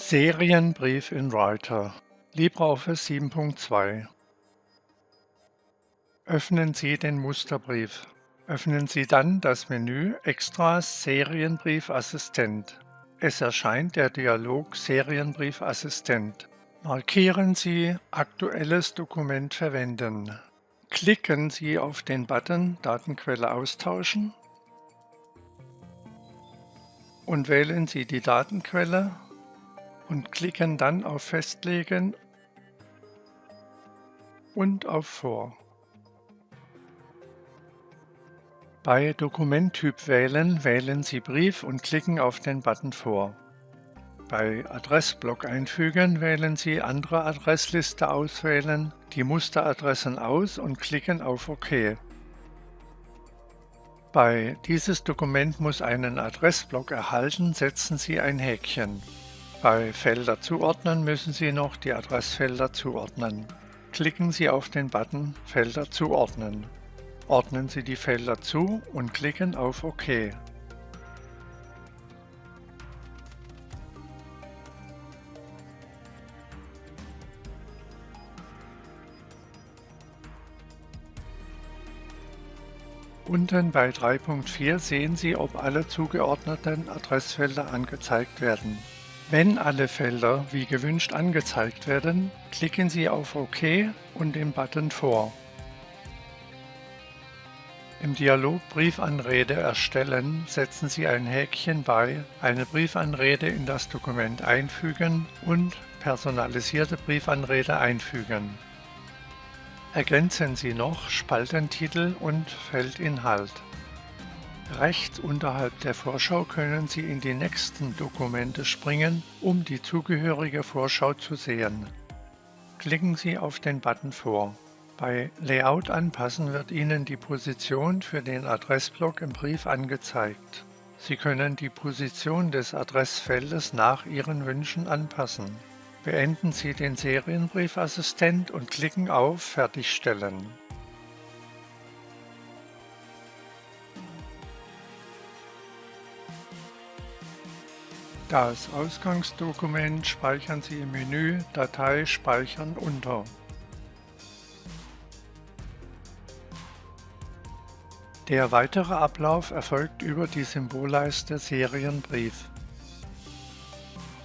Serienbrief in Writer LibreOffice 7.2 Öffnen Sie den Musterbrief. Öffnen Sie dann das Menü Extras Serienbrief Assistent. Es erscheint der Dialog Serienbrief Assistent. Markieren Sie Aktuelles Dokument verwenden. Klicken Sie auf den Button Datenquelle austauschen und wählen Sie die Datenquelle und klicken dann auf Festlegen und auf Vor. Bei Dokumenttyp wählen wählen Sie Brief und klicken auf den Button Vor. Bei Adressblock einfügen wählen Sie Andere Adressliste auswählen, die Musteradressen aus und klicken auf OK. Bei Dieses Dokument muss einen Adressblock erhalten, setzen Sie ein Häkchen. Bei Felder zuordnen müssen Sie noch die Adressfelder zuordnen. Klicken Sie auf den Button Felder zuordnen. Ordnen Sie die Felder zu und klicken auf OK. Unten bei 3.4 sehen Sie, ob alle zugeordneten Adressfelder angezeigt werden. Wenn alle Felder wie gewünscht angezeigt werden, klicken Sie auf OK und den Button Vor. Im Dialog Briefanrede erstellen setzen Sie ein Häkchen bei Eine Briefanrede in das Dokument einfügen und Personalisierte Briefanrede einfügen. Ergänzen Sie noch Spaltentitel und Feldinhalt. Rechts unterhalb der Vorschau können Sie in die nächsten Dokumente springen, um die zugehörige Vorschau zu sehen. Klicken Sie auf den Button vor. Bei Layout anpassen wird Ihnen die Position für den Adressblock im Brief angezeigt. Sie können die Position des Adressfeldes nach Ihren Wünschen anpassen. Beenden Sie den Serienbriefassistent und klicken auf Fertigstellen. Das Ausgangsdokument speichern Sie im Menü Datei speichern unter. Der weitere Ablauf erfolgt über die Symbolleiste Serienbrief.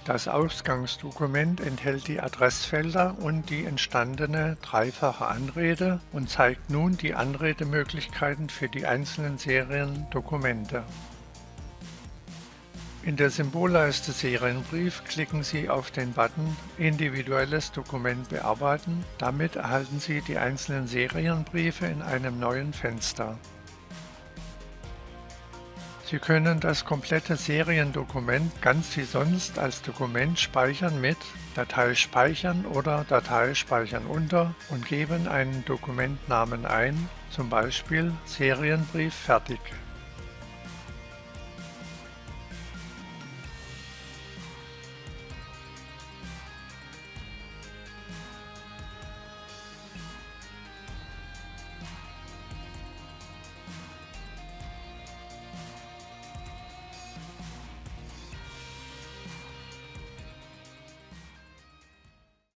Das Ausgangsdokument enthält die Adressfelder und die entstandene dreifache Anrede und zeigt nun die Anredemöglichkeiten für die einzelnen Seriendokumente. In der Symbolleiste Serienbrief klicken Sie auf den Button Individuelles Dokument bearbeiten. Damit erhalten Sie die einzelnen Serienbriefe in einem neuen Fenster. Sie können das komplette Seriendokument ganz wie sonst als Dokument speichern mit Datei speichern oder Datei speichern unter und geben einen Dokumentnamen ein, zum Beispiel Serienbrief fertig.